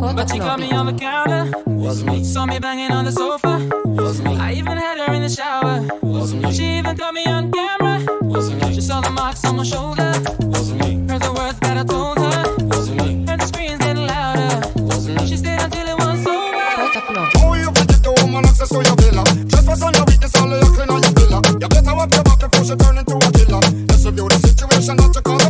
But she caught me on the counter. Was me. Saw me banging on the sofa. Was me. I even had her in the shower. Was me. She even caught me on camera. Was me. She saw the marks on my shoulder. Was me. Heard the words that I told her. Was me. Heard the screams getting louder. Was me. She stayed until it was over. Oh, you pretty the woman access to your villa. Just Trespass on your weakness, all of your clean on your villa. You better wipe your back before she turn into a killer. Let's review situation, not to call.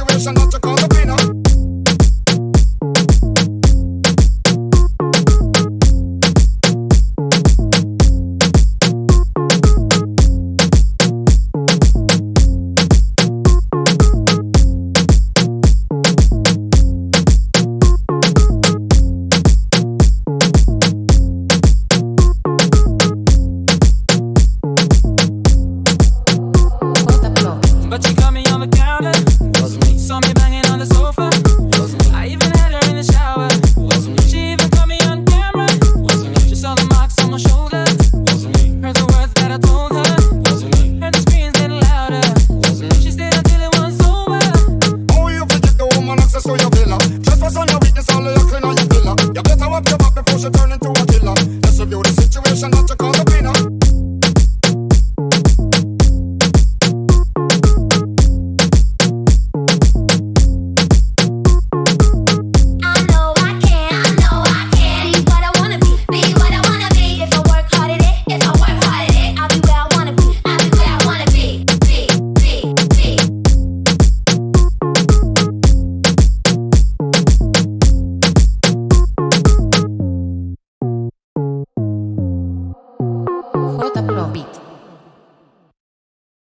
situation not to call the winner. but you I'm not to come